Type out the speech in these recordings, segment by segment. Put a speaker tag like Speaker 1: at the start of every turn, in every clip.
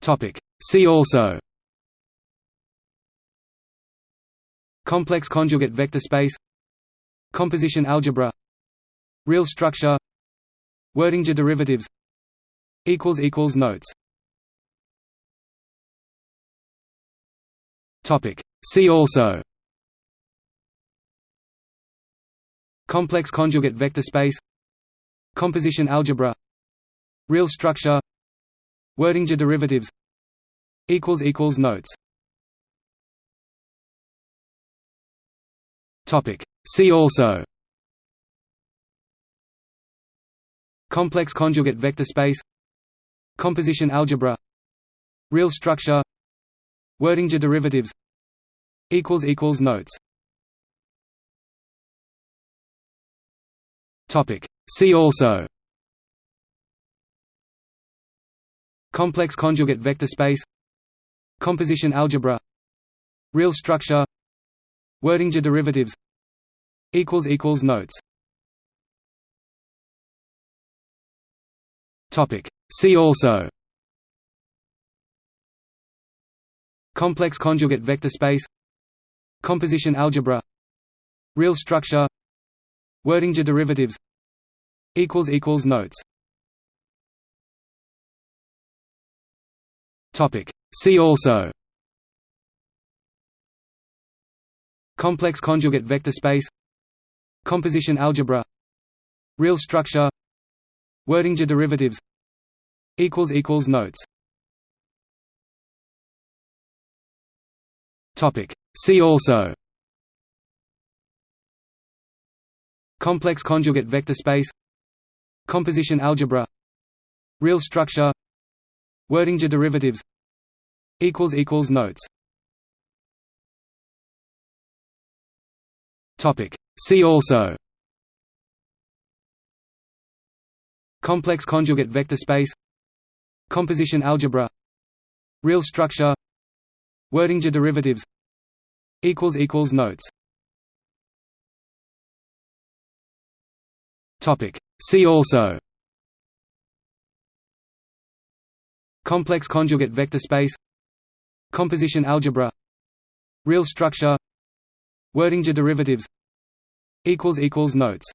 Speaker 1: Topic. See also. Complex conjugate vector space. Composition algebra. Real structure. Wirtinger derivatives. Notes. Topic. See also. Complex conjugate vector space. Composition algebra. Real structure Wirtinger derivatives Notes. Topic. See also. Complex conjugate vector space. Composition algebra. Real structure. Wirtinger derivatives Notes. Topic. See also Complex conjugate vector space Composition algebra Real structure Wirtinger derivatives equals equals Notes. Topic. See also. Complex conjugate vector space Composition algebra Real structure Wirtinger derivatives equals Equals Notes Topic. See also. Complex conjugate vector space. Composition algebra. Real structure. Wirtinger derivatives. Notes. Topic. See also. Complex conjugate vector space. Composition algebra. Real structure Wirtinger derivatives Notes Topic. See also Complex conjugate vector space Composition algebra Real structure Wirtinger derivatives Notes Topic. See also Complex conjugate vector space Composition algebra Real structure Wirtinger derivatives equals equals Notes.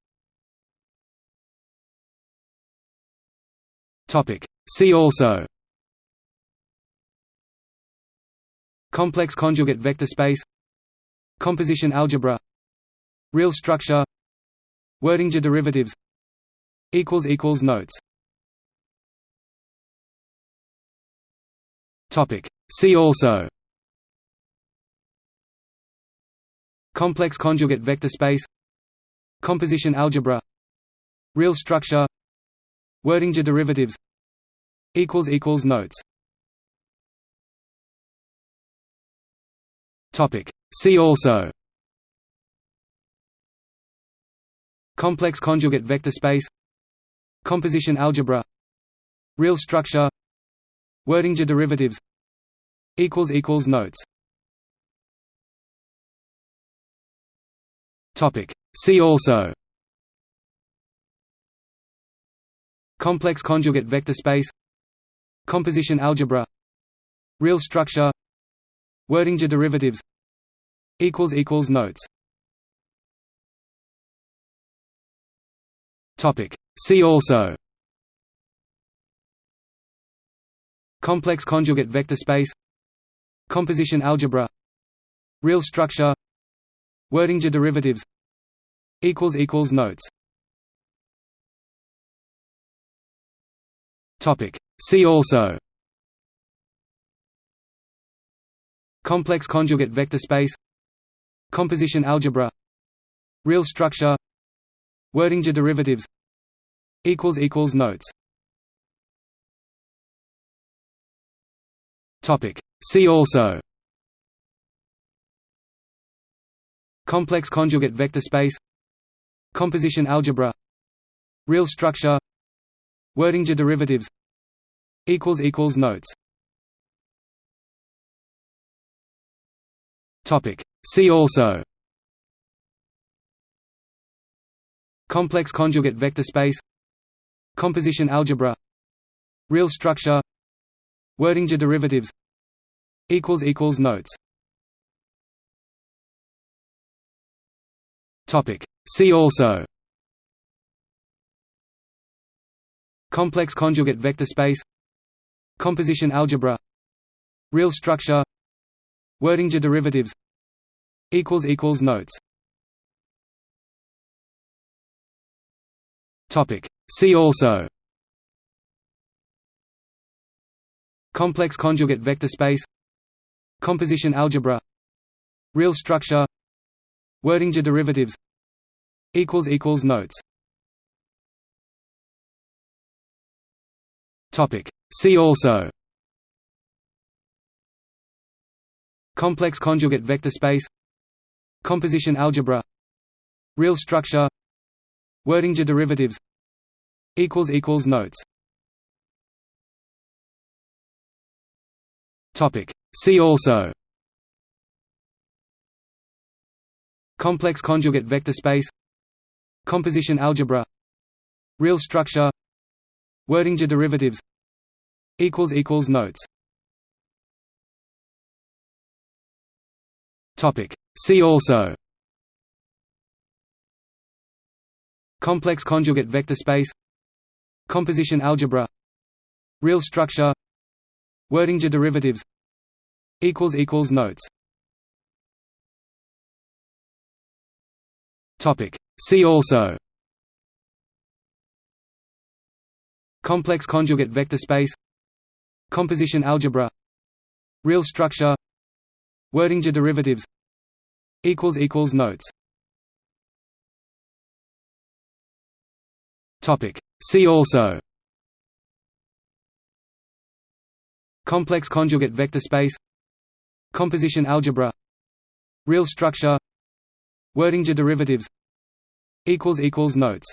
Speaker 1: Topic. See also. Complex conjugate vector space Composition algebra Real structure Wirtinger derivatives equals Equals Notes See also Complex conjugate vector space Composition algebra Real structure Wirtinger derivatives Notes Topic. See also Complex conjugate vector space Composition algebra Real structure Wirtinger derivatives Notes Topic. See also Complex conjugate vector space Composition algebra Real structure Wirtinger derivatives Notes Topic. See also Complex conjugate vector space Composition algebra Real structure Wirtinger derivatives equals equals Notes. Topic. See also. Complex conjugate vector space Composition algebra Real structure Wirtinger derivatives equals equals Notes See also. Complex conjugate vector space. Composition algebra. Real structure. Wirtinger derivatives. Notes. Topic. See also. Complex conjugate vector space. Composition algebra. Real structure Wirtinger derivatives equals equals notes. Topic. See also. Complex conjugate vector space. Composition algebra. Real structure. Wirtinger derivatives equals equals notes. Topic. See also complex conjugate vector space composition algebra real structure Wirtinger derivatives equals equals notes. Topic. See also. Complex conjugate vector space composition algebra real structure Wirtinger derivatives equals equals notes topic. See also. Complex conjugate vector space. Composition algebra. Real structure. Wirtinger derivatives. Equals equals notes. Topic. See also. Complex conjugate vector space. Composition algebra. Real structure Wirtinger derivatives equals equals notes. Topic. See also. Complex conjugate vector space. Composition algebra. Real structure. Wirtinger derivatives equals equals notes. Topic. See also complex conjugate vector space composition algebra real structure Wirtinger derivatives equals equals notes